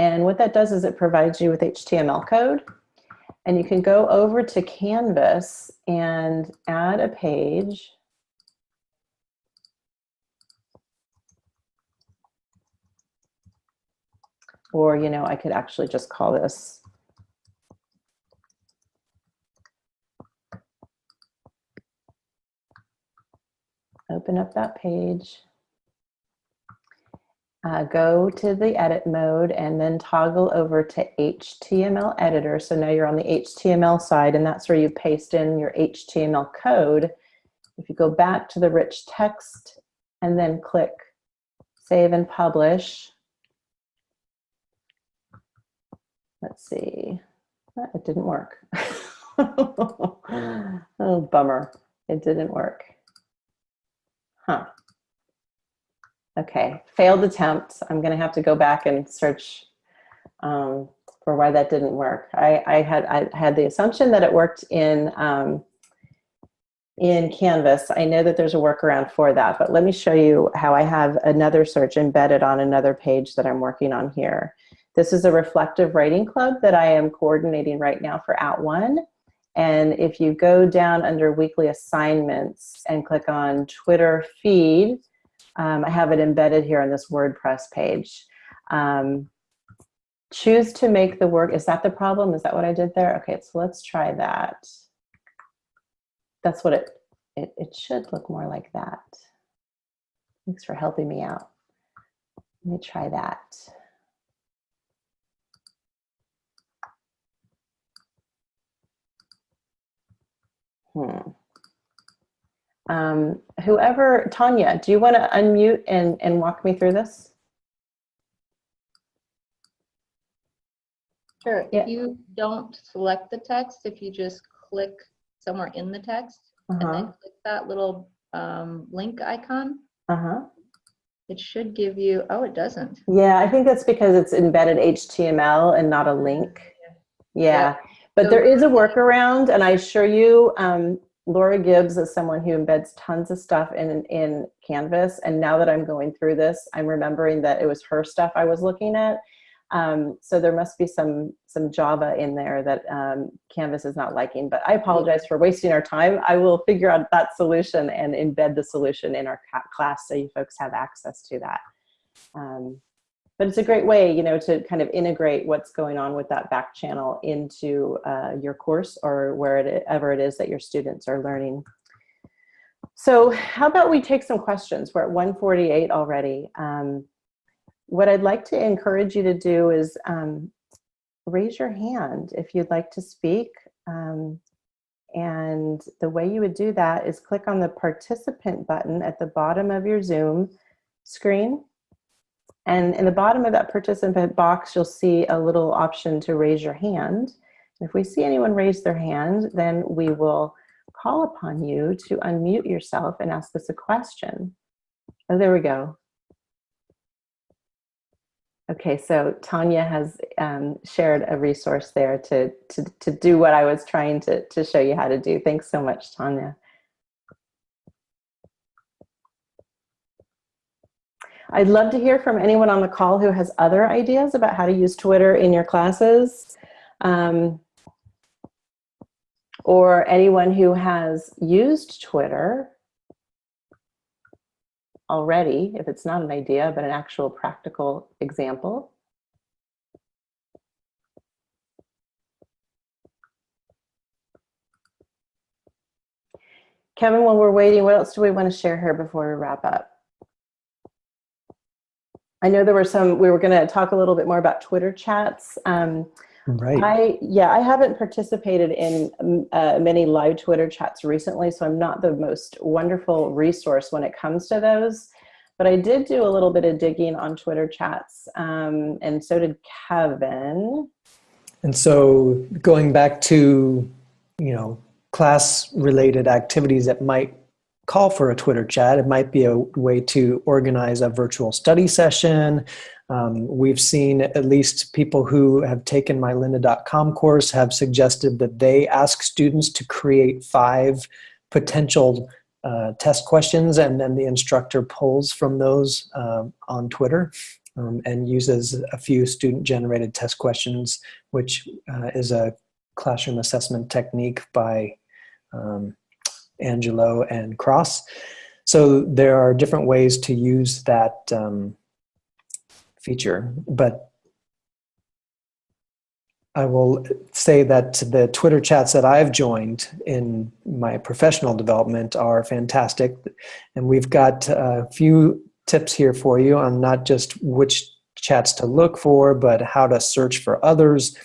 And what that does is it provides you with HTML code. And you can go over to Canvas and add a page. Or, you know, I could actually just call this open up that page, uh, go to the edit mode and then toggle over to HTML editor. So now you're on the HTML side and that's where you paste in your HTML code. If you go back to the rich text and then click save and publish, Let's see. It didn't work. oh, bummer. It didn't work. Huh. Okay, failed attempt. I'm going to have to go back and search um, for why that didn't work. I, I, had I had the assumption that it worked in um, in Canvas. I know that there's a workaround for that, but let me show you how I have another search embedded on another page that I'm working on here. This is a reflective writing club that I am coordinating right now for At @ONE. And if you go down under weekly assignments and click on Twitter feed, um, I have it embedded here on this WordPress page. Um, choose to make the work, is that the problem? Is that what I did there? Okay, so let's try that. That's what it, it, it should look more like that. Thanks for helping me out. Let me try that. Hmm. Um, whoever, Tanya, do you want to unmute and, and walk me through this? Sure. Yeah. If you don't select the text, if you just click somewhere in the text and Uh-huh, then click that little um, link icon, uh-huh. it should give you, oh, it doesn't. Yeah, I think that's because it's embedded HTML and not a link. Yeah, Yeah. But there is a workaround and I assure you, um, Laura Gibbs is someone who embeds tons of stuff in, in Canvas. And now that I'm going through this, I'm remembering that it was her stuff I was looking at. Um, so there must be some, some Java in there that um, Canvas is not liking, but I apologize for wasting our time. I will figure out that solution and embed the solution in our class so you folks have access to that. Um, but it's a great way, you know, to kind of integrate what's going on with that back channel into uh, your course or wherever it is that your students are learning. So how about we take some questions? We're at 148 already. Um, what I'd like to encourage you to do is um, raise your hand if you'd like to speak. Um, And the way you would do that is click on the participant button at the bottom of your Zoom screen. And in the bottom of that participant box, you'll see a little option to raise your hand. If we see anyone raise their hand, then we will call upon you to unmute yourself and ask us a question. Oh, there we go. Okay, so Tanya has um, shared a resource there to, to, to do what I was trying to, to show you how to do. Thanks so much, Tanya. I'd love to hear from anyone on the call who has other ideas about how to use Twitter in your classes. Um, or anyone who has used Twitter already, if it's not an idea, but an actual practical example. Kevin, while we're waiting, what else do we want to share here before we wrap up? I know there were some, we were going to talk a little bit more about Twitter chats. Um, Right. I yeah, I haven't participated in um, uh, many live Twitter chats recently, so I'm not the most wonderful resource when it comes to those. But I did do a little bit of digging on Twitter chats, um, and so did Kevin. And so going back to, you know, class related activities that might call for a Twitter chat, it might be a way to organize a virtual study session. Um, we've seen at least people who have taken my lynda.com course have suggested that they ask students to create five potential uh, test questions and then the instructor pulls from those uh, on Twitter um, and uses a few student generated test questions, which uh, is a classroom assessment technique by um, Angelo and Cross. So there are different ways to use that um, feature, but I will say that the Twitter chats that I've joined in my professional development are fantastic. And we've got a few tips here for you on not just which chats to look for, but how to search for others,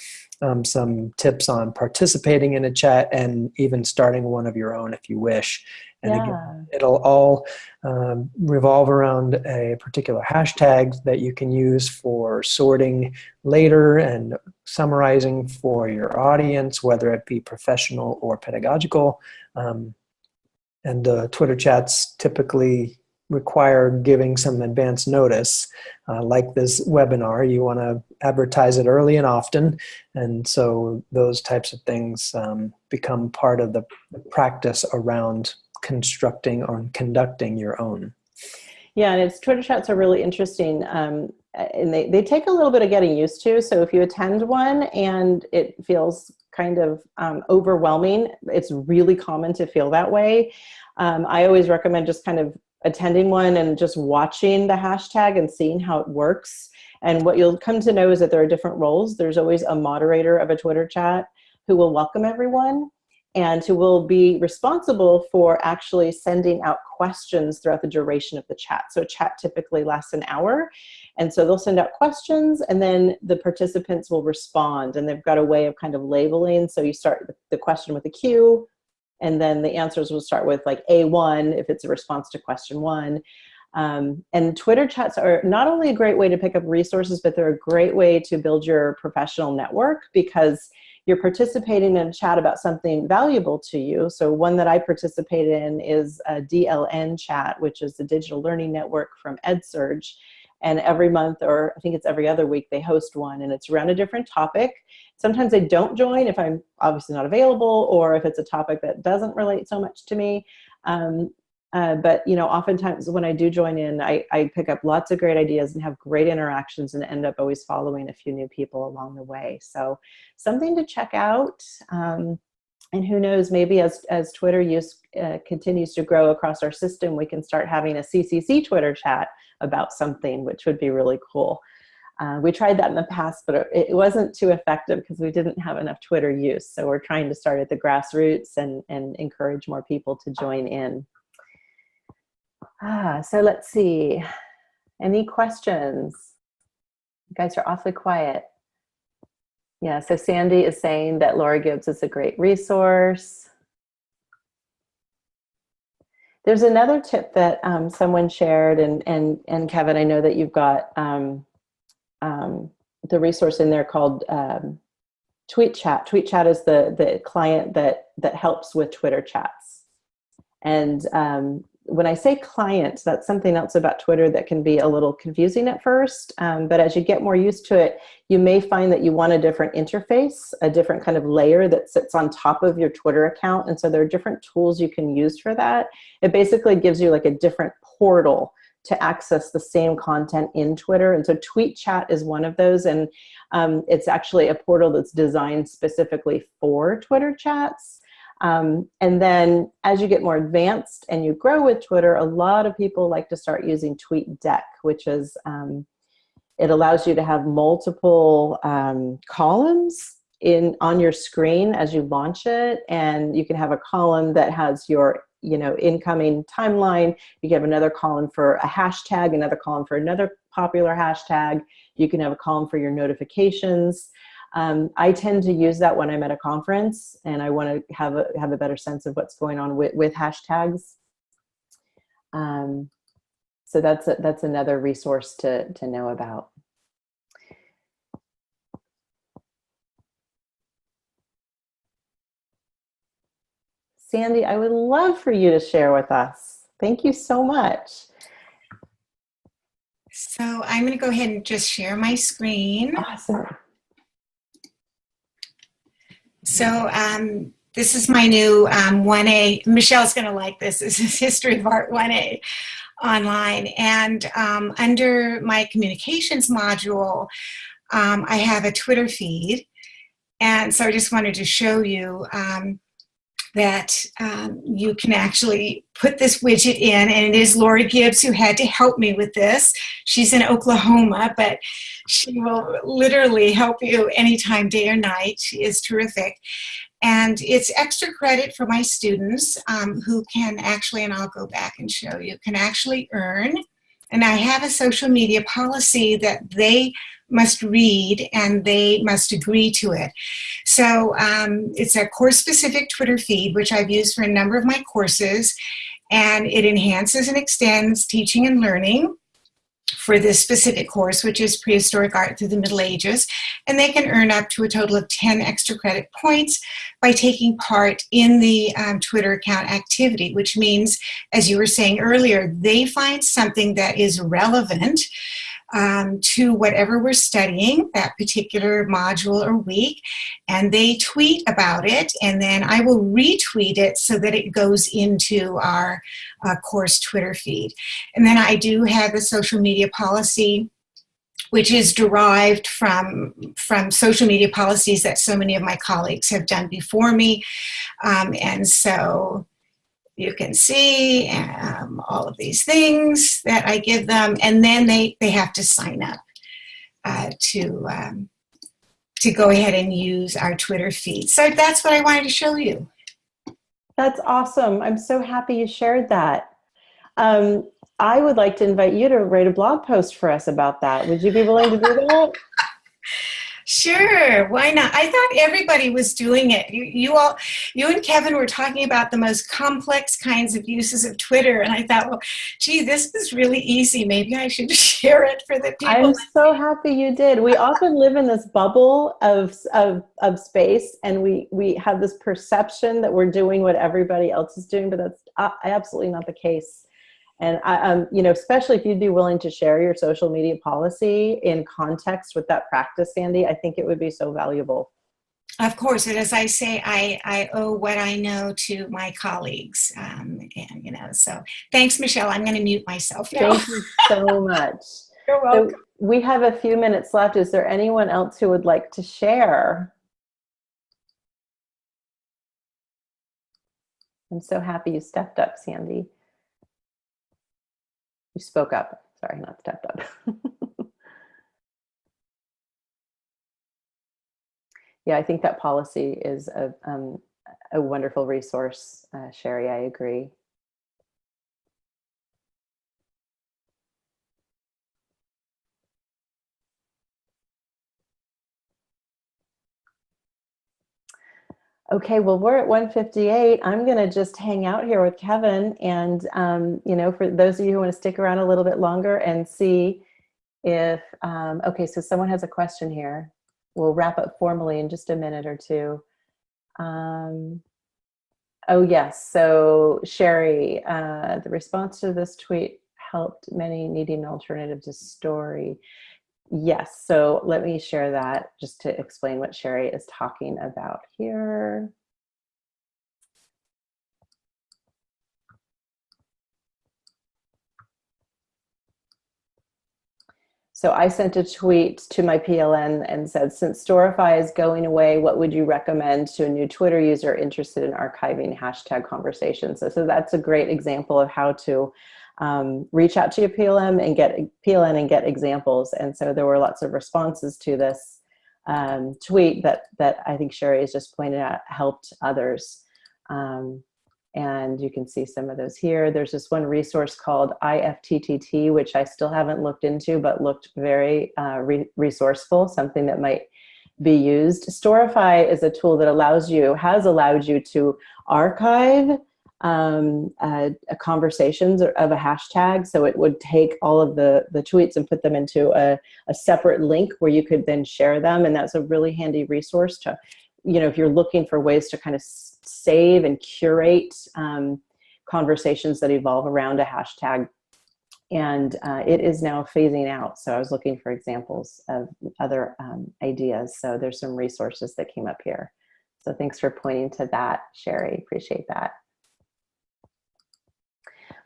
um, some tips on participating in a chat, and even starting one of your own if you wish. And yeah. again, it'll all um, revolve around a particular hashtag that you can use for sorting later and summarizing for your audience, whether it be professional or pedagogical. Um, and the Twitter chats typically require giving some advance notice. Uh, like this webinar, you want to advertise it early and often. And so those types of things um, become part of the practice around constructing or conducting your own. Yeah, and it's Twitter chats are really interesting. Um, and they, they take a little bit of getting used to. So if you attend one and it feels kind of um, overwhelming, it's really common to feel that way. Um, I always recommend just kind of attending one and just watching the hashtag and seeing how it works. And what you'll come to know is that there are different roles. There's always a moderator of a Twitter chat who will welcome everyone and who will be responsible for actually sending out questions throughout the duration of the chat. So a chat typically lasts an hour. And so they'll send out questions and then the participants will respond and they've got a way of kind of labeling. So you start the question with a Q and then the answers will start with like A1 if it's a response to question one. Um, and Twitter chats are not only a great way to pick up resources, but they're a great way to build your professional network because you're participating in a chat about something valuable to you. So one that I participate in is a DLN chat, which is the digital learning network from EdSurge. And every month, or I think it's every other week, they host one and it's around a different topic. Sometimes I don't join if I'm obviously not available or if it's a topic that doesn't relate so much to me. Um, uh, but you know, oftentimes when I do join in, I, I pick up lots of great ideas and have great interactions and end up always following a few new people along the way. So something to check out. Um, and who knows, maybe as, as Twitter use uh, continues to grow across our system, we can start having a CCC Twitter chat about something, which would be really cool. Uh, we tried that in the past, but it, wasn't too effective because we didn't have enough Twitter use. So we're trying to start at the grassroots and, and encourage more people to join in. Ah, so let's see. Any questions? You guys are awfully quiet. Yeah, so Sandy is saying that Laura Gibbs is a great resource. There's another tip that um, someone shared, and and and Kevin, I know that you've got um, um, the resource in there called um, Tweet Chat. Tweet Chat is the the client that that helps with Twitter chats. And um, when I say client, that's something else about Twitter that can be a little confusing at first. Um, but as you get more used to it, you may find that you want a different interface, a different kind of layer that sits on top of your Twitter account. And so there are different tools you can use for that. It basically gives you like a different portal to access the same content in Twitter. And so Tweet Chat is one of those. And um, it's actually a portal that's designed specifically for Twitter chats. Um, and then as you get more advanced and you grow with Twitter, a lot of people like to start using TweetDeck, which is, um, it allows you to have multiple um, columns in on your screen as you launch it. And you can have a column that has your you know, incoming timeline. You can have another column for a hashtag, another column for another popular hashtag. You can have a column for your notifications. Um, I tend to use that when I'm at a conference and I want to have a, have a better sense of what's going on with, with hashtags. Um, so that's, a, that's another resource to, to know about. Sandy, I would love for you to share with us. Thank you so much. So I'm going to go ahead and just share my screen. Awesome. So um, this is my new um, 1A. Michelle's going to like this. This is History of Art 1A online. And um, under my communications module, um, I have a Twitter feed. And so I just wanted to show you um, that um, you can actually put this widget in and it is Laura Gibbs who had to help me with this. She's in Oklahoma, but she will literally help you anytime, day or night. She is terrific. And it's extra credit for my students um, who can actually, and I'll go back and show you, can actually earn. And I have a social media policy that they must read and they must agree to it. So um, it's a course-specific Twitter feed, which I've used for a number of my courses, and it enhances and extends teaching and learning for this specific course, which is prehistoric art through the Middle Ages. And they can earn up to a total of 10 extra credit points by taking part in the um, Twitter account activity, which means, as you were saying earlier, they find something that is relevant um, to whatever we're studying that particular module or week and they tweet about it and then I will retweet it so that it goes into our uh, course Twitter feed. And then I do have a social media policy which is derived from, from social media policies that so many of my colleagues have done before me. Um, and so you can see um, all of these things that I give them, and then they, they have to sign up uh, to, um, to go ahead and use our Twitter feed. So that's what I wanted to show you. That's awesome. I'm so happy you shared that. Um, I would like to invite you to write a blog post for us about that. Would you be willing to do that? Sure, why not? I thought everybody was doing it. You, you all, you and Kevin were talking about the most complex kinds of uses of Twitter, and I thought, well, gee, this is really easy. Maybe I should share it for the people. I'm so happy you did. We often live in this bubble of, of, of space, and we, we have this perception that we're doing what everybody else is doing, but that's uh, absolutely not the case. And I, um, you know, especially if you'd be willing to share your social media policy in context with that practice, Sandy, I think it would be so valuable. Of course, and as I say, I, I owe what I know to my colleagues. Um, and, you know, so thanks, Michelle. I'm going to mute myself now. Thank you so much. You're welcome. So we have a few minutes left. Is there anyone else who would like to share? I'm so happy you stepped up, Sandy. Spoke up. Sorry, not stepped up. yeah, I think that policy is a, um, a wonderful resource, uh, Sherry, I agree. Okay, well, we're at 158. I'm going to just hang out here with Kevin. And, um, you know, for those of you who want to stick around a little bit longer and see if, um, okay, so someone has a question here. We'll wrap up formally in just a minute or two. Um, oh, yes. So, Sherry, uh, the response to this tweet helped many needing an alternative to Storify. Yes, so let me share that just to explain what Sherry is talking about here. So I sent a tweet to my PLN and said, since Storify is going away, what would you recommend to a new Twitter user interested in archiving hashtag conversations? So, so that's a great example of how to um, reach out to your PLM and get PLN and get examples. And so there were lots of responses to this um, tweet that that I think Sherry has just pointed out helped others. Um, and you can see some of those here. There's this one resource called IFTTT, which I still haven't looked into, but looked very uh, re resourceful, something that might be used. Storify is a tool that allows you, has allowed you to archive um, uh, conversations of a hashtag. So it would take all of the, the tweets and put them into a, a separate link where you could then share them. And that's a really handy resource to, you know, if you're looking for ways to kind of save and curate um, conversations that evolve around a hashtag. And uh, it is now phasing out. So I was looking for examples of other um, ideas. So there's some resources that came up here. So thanks for pointing to that, Sherry. Appreciate that.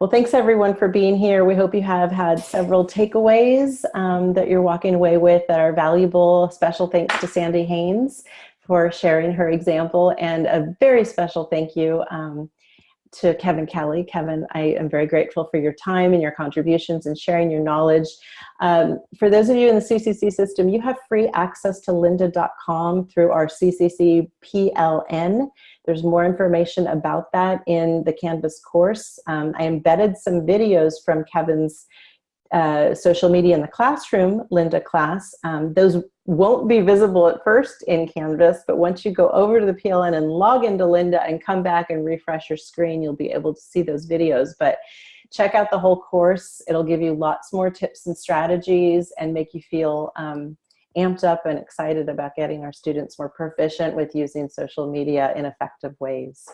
Well, thanks everyone for being here. We hope you have had several takeaways um, that you're walking away with that are valuable. Special thanks to Sandy Haynes for sharing her example and a very special thank you um, to Kevin Kelly. Kevin, I am very grateful for your time and your contributions and sharing your knowledge. Um, for those of you in the CCC system, you have free access to lynda.com through our CCC PLN. There's more information about that in the Canvas course. Um, I embedded some videos from Kevin's uh, social media in the classroom, Lynda class. Um, those won't be visible at first in Canvas, but once you go over to the PLN and log into Lynda and come back and refresh your screen, you'll be able to see those videos. But check out the whole course. It'll give you lots more tips and strategies and make you feel um, amped up and excited about getting our students more proficient with using social media in effective ways.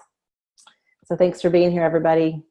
So thanks for being here, everybody.